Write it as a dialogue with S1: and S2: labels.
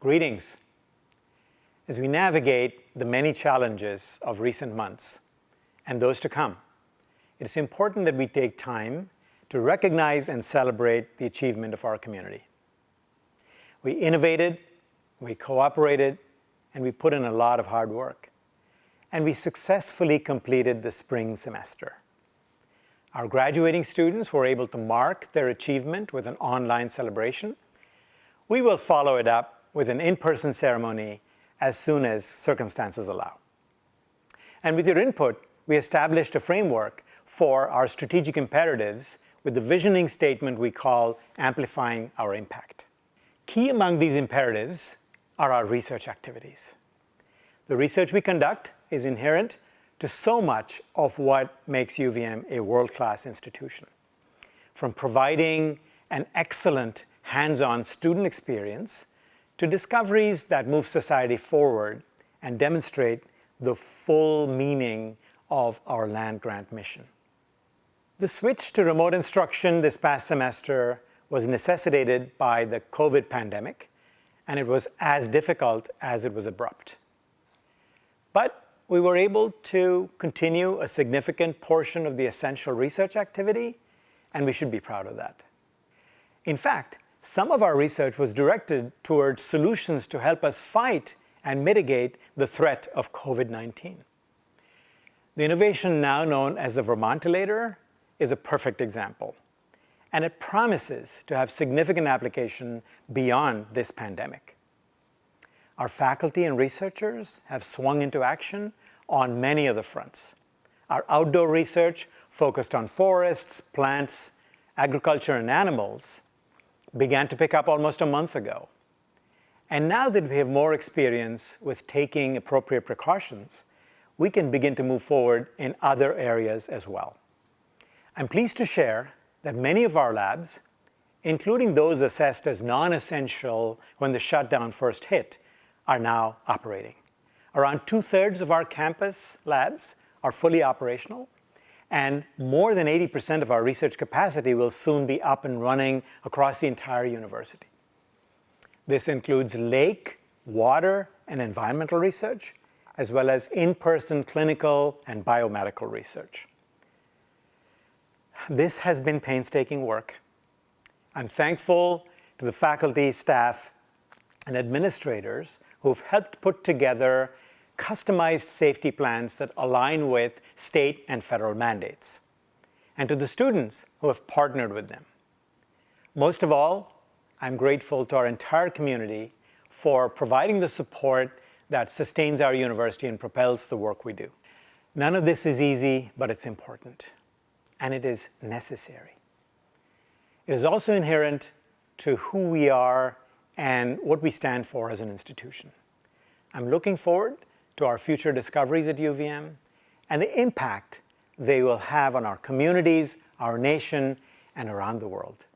S1: Greetings. As we navigate the many challenges of recent months and those to come, it is important that we take time to recognize and celebrate the achievement of our community. We innovated, we cooperated, and we put in a lot of hard work, and we successfully completed the spring semester. Our graduating students were able to mark their achievement with an online celebration. We will follow it up with an in-person ceremony as soon as circumstances allow. And with your input, we established a framework for our strategic imperatives with the visioning statement we call Amplifying Our Impact. Key among these imperatives are our research activities. The research we conduct is inherent to so much of what makes UVM a world-class institution. From providing an excellent hands-on student experience to discoveries that move society forward and demonstrate the full meaning of our land-grant mission. The switch to remote instruction this past semester was necessitated by the COVID pandemic, and it was as difficult as it was abrupt. But we were able to continue a significant portion of the essential research activity, and we should be proud of that. In fact, some of our research was directed towards solutions to help us fight and mitigate the threat of COVID-19. The innovation now known as the Vermontilator is a perfect example, and it promises to have significant application beyond this pandemic. Our faculty and researchers have swung into action on many of the fronts. Our outdoor research focused on forests, plants, agriculture, and animals began to pick up almost a month ago. And now that we have more experience with taking appropriate precautions, we can begin to move forward in other areas as well. I'm pleased to share that many of our labs, including those assessed as non-essential when the shutdown first hit, are now operating. Around two-thirds of our campus labs are fully operational, and more than 80% of our research capacity will soon be up and running across the entire university. This includes lake, water, and environmental research, as well as in-person clinical and biomedical research. This has been painstaking work. I'm thankful to the faculty, staff, and administrators who've helped put together customized safety plans that align with state and federal mandates, and to the students who have partnered with them. Most of all, I'm grateful to our entire community for providing the support that sustains our university and propels the work we do. None of this is easy, but it's important, and it is necessary. It is also inherent to who we are and what we stand for as an institution. I'm looking forward to our future discoveries at UVM and the impact they will have on our communities, our nation, and around the world.